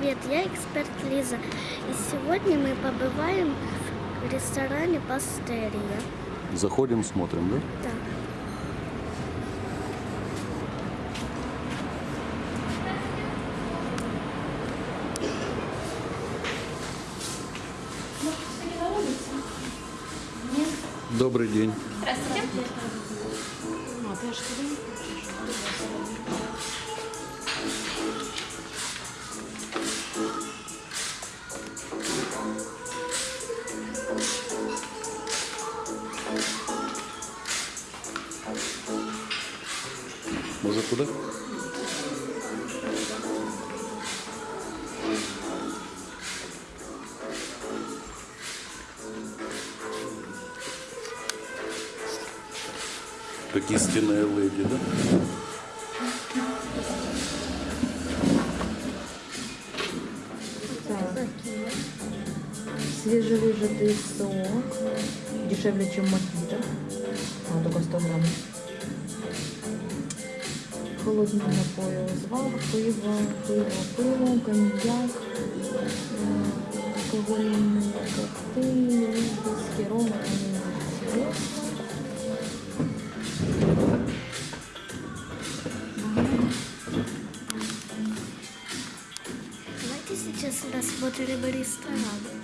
привет, я эксперт Лиза. И сегодня мы побываем в ресторане Пастерия. Заходим, смотрим, да? Да. Добрый день. Здравствуйте. Может туда? Как истинная леди, да? Свежевыжатый сок. Дешевле, чем мохито. А, только 100 грамм. Холодные напои. Звал, пиво, пиво, пиво, коньяк. Алкогольные коктейли, виски, ром. Давайте сейчас рассмотрим ресторан.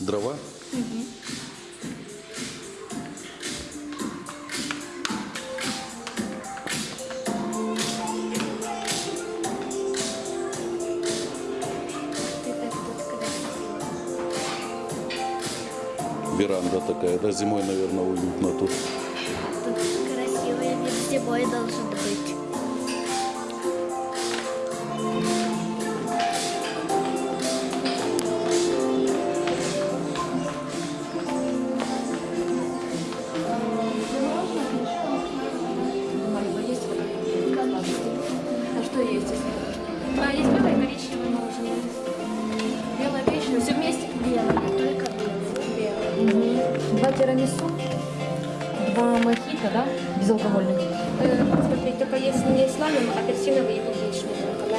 Дрова? Красиво. Веранда такая, да? Зимой, наверное, уютно. Тут тирамису, два мохито, да? Безалкогольных. Э, смотри, только есть не с ламем, а апельсиновый и клубничный только,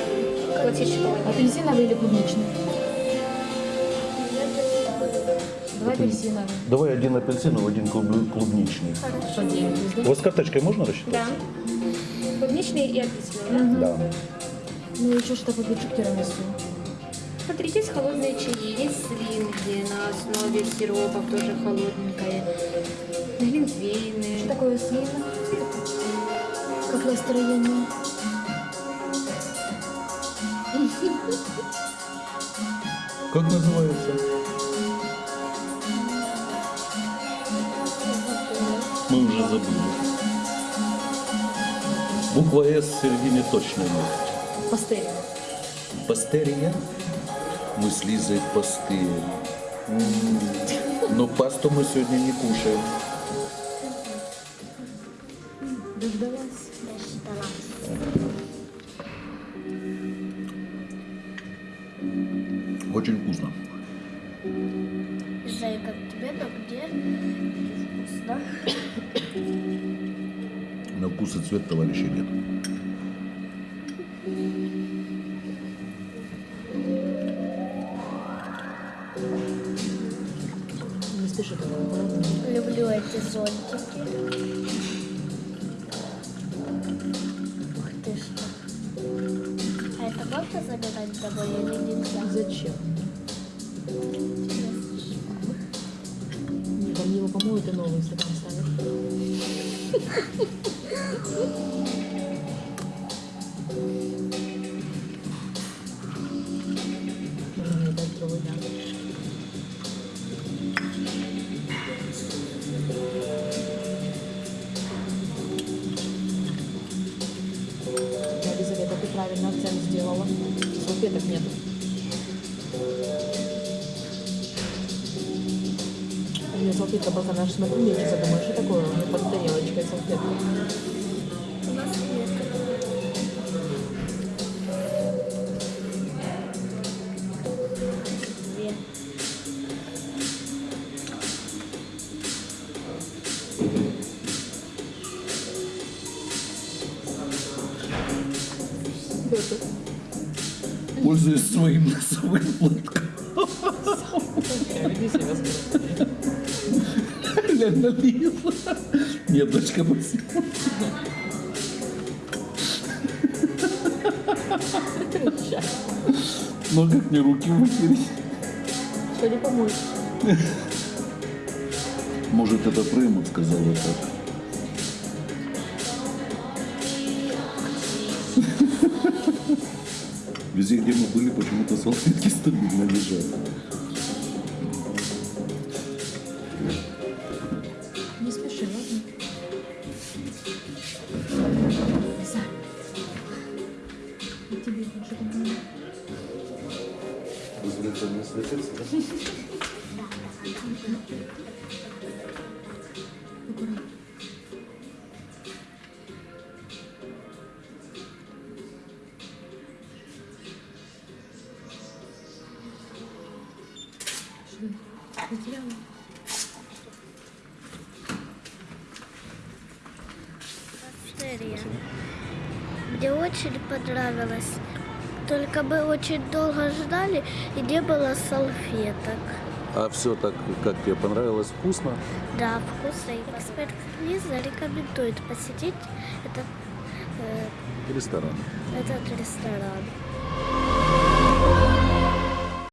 да? Классического. Апельсиновый или клубничный? Два апельсиновых. Давай один апельсиновый, один клуб- клубничный. Есть, У да? вас карточкой можно рассчитать? Да. Клубничный и апельсиновый, да? Да. Ну еще что попить к тирамису. Смотрите, есть холодные чаи, есть слинги на основе сиропов, тоже холодненькое. Глинтвейны. Что такое слина? Как настроение? Как называется? Мы уже забыли. Буква С в середине точно есть. Пастель. Пастерия? Мы с Лизой пастырь. М, Но пасту мы сегодня не кушаем. Дождалась. Очень вкусно. Не знаю, как тебе, но мне вкусно. На вкус и цвет товарища нет. Туда. Люблю эти зонтики. Ух ты что. А это можно забирать домой или нельзя? Зачем? Не, там его помоют и новый стакан ставят. ответов нету. меня салфетка пока наш смотрю, я не задумаю, что такое у меня под тарелочкой салфетка. У нас нет. Две. Вот тут. Пользуясь своим носовым платком. Я веди себя скоро. Глянь на Лизу. Нет, дочка. Прекращай. Ну, как мне руки вытереть? Что не помочь? Может, это Фреймут сказал это. Везде, где мы были, почему-то салфетки стабильно лежат. Не спеши, ладно? Лиза. И тебе больше помогу. Светиться, да? Аккуратно. Серия. Мне очень понравилось. Только мы очень долго ждали и не было салфеток. А все так, как тебе понравилось, вкусно? Да, вкусно. Эксперт Лиза рекомендует посетить этот, э, Ресторан. этот ресторан.